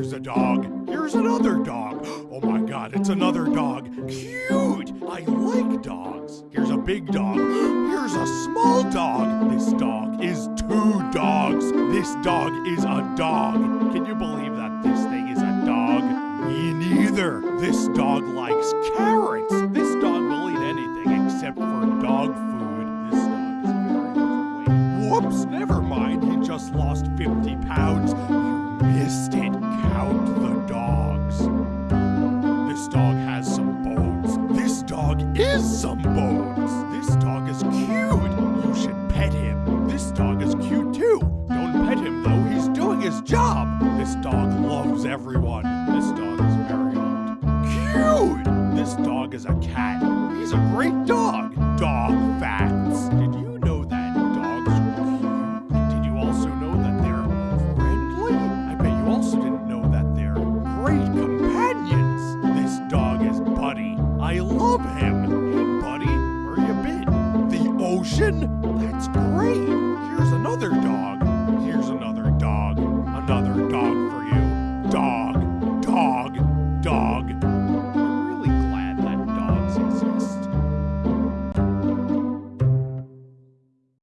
Here's a dog. Here's another dog. Oh my god, it's another dog. Cute! I like dogs. Here's a big dog. Here's a small dog. This dog is two dogs. This dog is a dog. Can you believe that this thing is a dog? Me neither. This dog likes carrots. This dog will eat anything except for dog food. This dog is very overweight. Whoops, never is some bones. This dog is cute. You should pet him. This dog is cute too. Don't pet him though. He's doing his job. This dog loves everyone. This dog is very old. Cute. This dog is a cat. He's a great dog. Dog facts. Did you know that dogs are cute? Did you also know that they're friendly? I bet you also didn't know that they're great companions. This dog is Buddy. I love him. Ocean? That's great. Here's another dog.